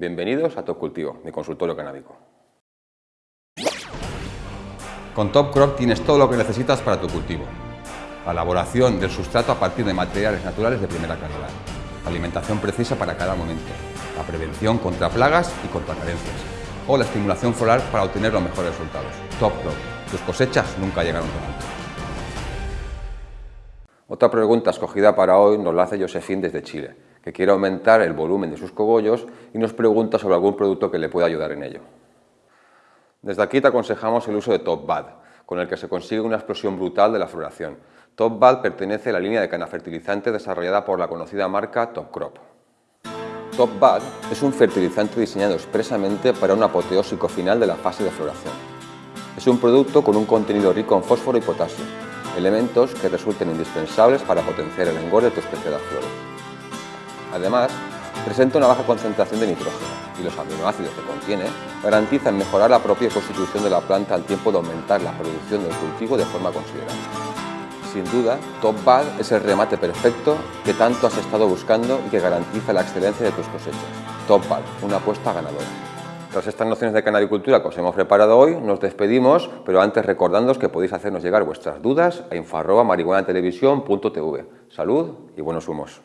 Bienvenidos a Top Cultivo, mi consultorio canábico. Con Top Crop tienes todo lo que necesitas para tu cultivo. La elaboración del sustrato a partir de materiales naturales de primera calidad. La alimentación precisa para cada momento. La prevención contra plagas y contra carencias. O la estimulación floral para obtener los mejores resultados. Top Crop. Tus cosechas nunca llegaron tan alto. Otra pregunta escogida para hoy nos la hace Josefín desde Chile, quiere aumentar el volumen de sus cogollos y nos pregunta sobre algún producto que le pueda ayudar en ello. Desde aquí te aconsejamos el uso de Top Bad, con el que se consigue una explosión brutal de la floración. Top Bad pertenece a la línea de cana fertilizante desarrollada por la conocida marca Top Crop. Top Bad es un fertilizante diseñado expresamente para un apoteósico final de la fase de floración. Es un producto con un contenido rico en fósforo y potasio, elementos que resulten indispensables para potenciar el engorde de tus preciadas flores. Además, presenta una baja concentración de nitrógeno, y los aminoácidos que contiene garantizan mejorar la propia constitución de la planta al tiempo de aumentar la producción del cultivo de forma considerable. Sin duda, Top Bad es el remate perfecto que tanto has estado buscando y que garantiza la excelencia de tus cosechas. Top Bad, una apuesta ganadora. Tras estas nociones de canabicultura que os hemos preparado hoy, nos despedimos, pero antes recordándoos que podéis hacernos llegar vuestras dudas a info.marihuanatelevisión.tv. Salud y buenos humos.